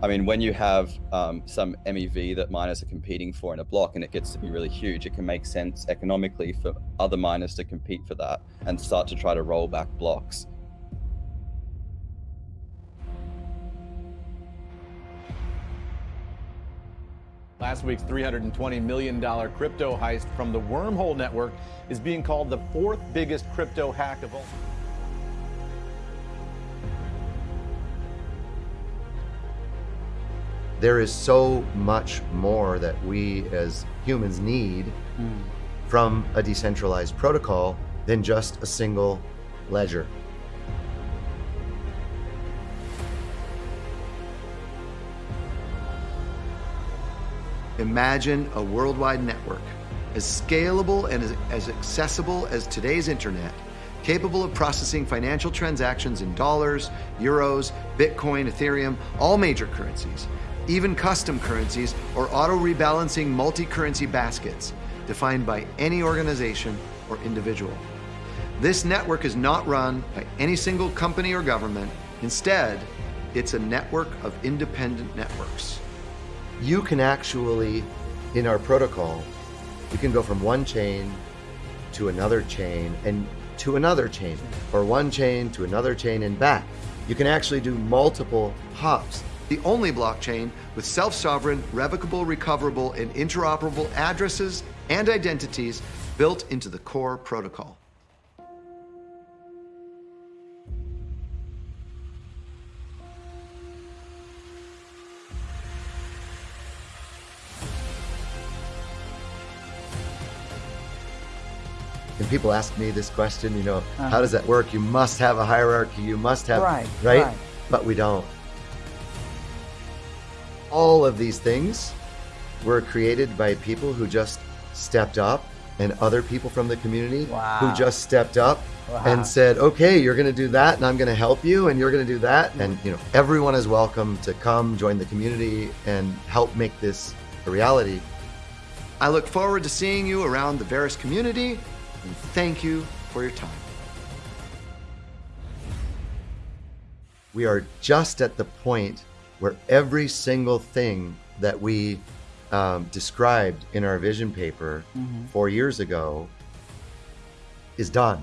I mean, when you have um, some MEV that miners are competing for in a block and it gets to be really huge, it can make sense economically for other miners to compete for that and start to try to roll back blocks. Last week's $320 million crypto heist from the Wormhole Network is being called the fourth biggest crypto hack of all. There is so much more that we as humans need mm. from a decentralized protocol than just a single ledger. Imagine a worldwide network as scalable and as, as accessible as today's internet, capable of processing financial transactions in dollars, euros, Bitcoin, Ethereum, all major currencies, even custom currencies or auto-rebalancing multi-currency baskets defined by any organization or individual. This network is not run by any single company or government. Instead, it's a network of independent networks. You can actually, in our protocol, you can go from one chain to another chain and to another chain, or one chain to another chain and back. You can actually do multiple hops the only blockchain with self-sovereign, revocable, recoverable, and interoperable addresses and identities built into the core protocol. And people ask me this question, you know, uh -huh. how does that work? You must have a hierarchy, you must have, right, right? right. But we don't. All of these things were created by people who just stepped up and other people from the community wow. who just stepped up wow. and said, okay, you're going to do that and I'm going to help you and you're going to do that. And, you know, everyone is welcome to come join the community and help make this a reality. I look forward to seeing you around the Verus community and thank you for your time. We are just at the point where every single thing that we um, described in our vision paper mm -hmm. four years ago is done.